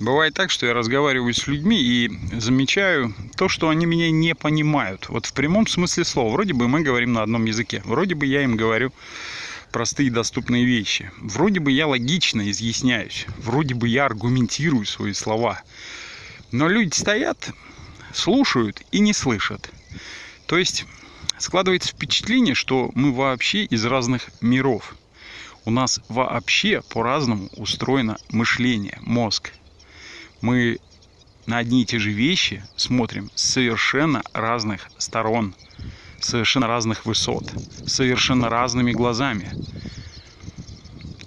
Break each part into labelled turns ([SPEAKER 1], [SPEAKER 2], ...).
[SPEAKER 1] Бывает так, что я разговариваю с людьми и замечаю то, что они меня не понимают. Вот в прямом смысле слова. Вроде бы мы говорим на одном языке. Вроде бы я им говорю простые доступные вещи. Вроде бы я логично изъясняюсь. Вроде бы я аргументирую свои слова. Но люди стоят, слушают и не слышат. То есть складывается впечатление, что мы вообще из разных миров. У нас вообще по-разному устроено мышление, мозг мы на одни и те же вещи смотрим с совершенно разных сторон, совершенно разных высот, совершенно разными глазами.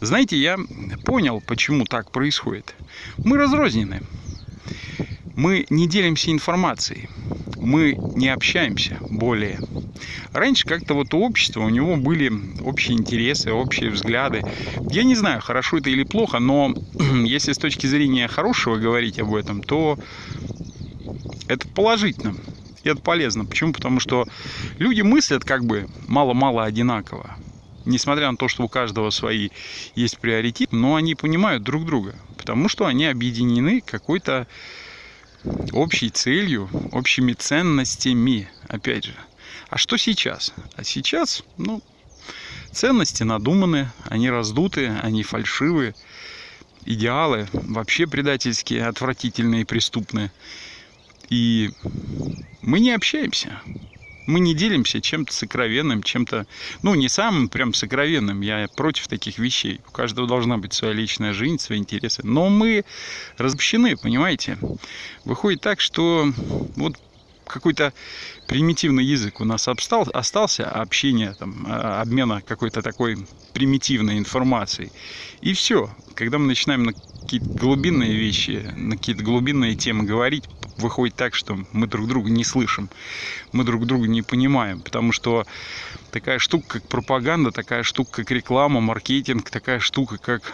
[SPEAKER 1] Знаете, я понял, почему так происходит. Мы разрознены. Мы не делимся информацией мы не общаемся более. Раньше как-то вот у общества у него были общие интересы, общие взгляды. Я не знаю, хорошо это или плохо, но если с точки зрения хорошего говорить об этом, то это положительно. И это полезно. Почему? Потому что люди мыслят как бы мало-мало одинаково. Несмотря на то, что у каждого свои есть приоритет, но они понимают друг друга. Потому что они объединены какой-то общей целью, общими ценностями, опять же. А что сейчас? А сейчас, ну, ценности надуманы, они раздуты, они фальшивые, идеалы вообще предательские, отвратительные преступные. И мы не общаемся мы не делимся чем-то сокровенным, чем-то, ну, не самым прям сокровенным, я против таких вещей. У каждого должна быть своя личная жизнь, свои интересы. Но мы разобщены, понимаете? Выходит так, что вот какой-то примитивный язык у нас обстал, остался, общение, там, а, обмена какой-то такой примитивной информацией. И все. Когда мы начинаем на какие-то глубинные вещи, на какие-то глубинные темы говорить, выходит так, что мы друг друга не слышим, мы друг друга не понимаем, потому что такая штука, как пропаганда, такая штука, как реклама, маркетинг, такая штука, как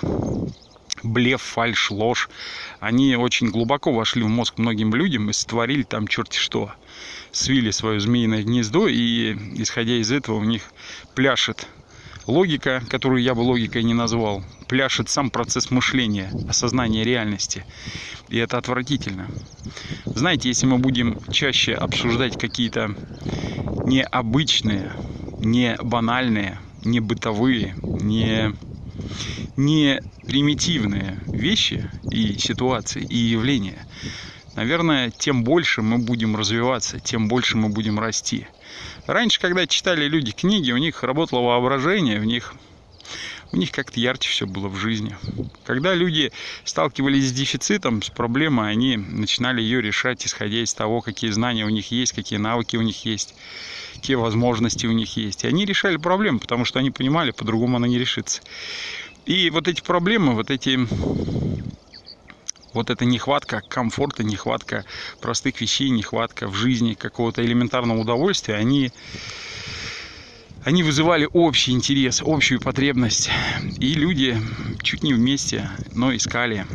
[SPEAKER 1] блеф, фальш, ложь, они очень глубоко вошли в мозг многим людям и сотворили там черти что. Свили свое змеиное гнездо, и исходя из этого у них пляшет логика, которую я бы логикой не назвал, пляшет сам процесс мышления, осознания реальности. И это отвратительно. Знаете, если мы будем чаще обсуждать какие-то необычные, не банальные, не бытовые, не, не примитивные вещи и ситуации, и явления, наверное, тем больше мы будем развиваться, тем больше мы будем расти. Раньше, когда читали люди книги, у них работало воображение, у них у них как-то ярче все было в жизни. Когда люди сталкивались с дефицитом, с проблемой, они начинали ее решать, исходя из того, какие знания у них есть, какие навыки у них есть, какие возможности у них есть. И они решали проблему, потому что они понимали, по-другому она не решится. И вот эти проблемы, вот эти вот эта нехватка комфорта, нехватка простых вещей, нехватка в жизни какого-то элементарного удовольствия, они, они вызывали общий интерес, общую потребность. И люди чуть не вместе, но искали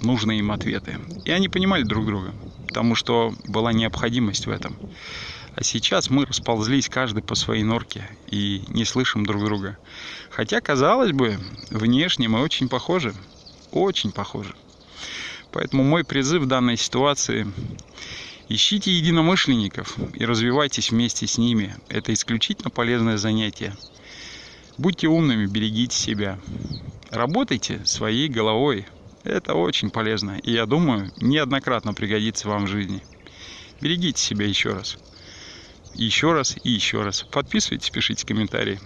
[SPEAKER 1] нужные им ответы. И они понимали друг друга, потому что была необходимость в этом. А сейчас мы расползлись каждый по своей норке и не слышим друг друга. Хотя, казалось бы, внешне мы очень похожи. Очень похожи. Поэтому мой призыв в данной ситуации – ищите единомышленников и развивайтесь вместе с ними. Это исключительно полезное занятие. Будьте умными, берегите себя. Работайте своей головой. Это очень полезно. И я думаю, неоднократно пригодится вам в жизни. Берегите себя еще раз. Еще раз и еще раз. Подписывайтесь, пишите комментарии.